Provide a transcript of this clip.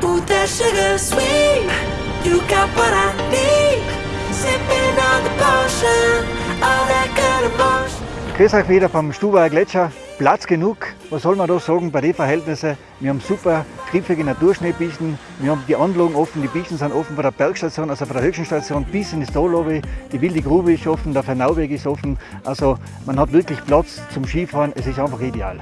Put that sugar sweet. You got what I need. Sipping on the potion. All that good emotion. Grüß euch wieder vom Stubauer Gletscher. Platz genug, was soll man da sagen bei den Verhältnissen? Wir haben super griffige Naturschneebiechen, wir haben die Anlagen offen, die Biechen sind offen von der Bergstation, also von der höchsten Station bis in das Tallobby, die wilde Grube ist offen, der Fernauweg ist offen, also man hat wirklich Platz zum Skifahren, es ist einfach ideal.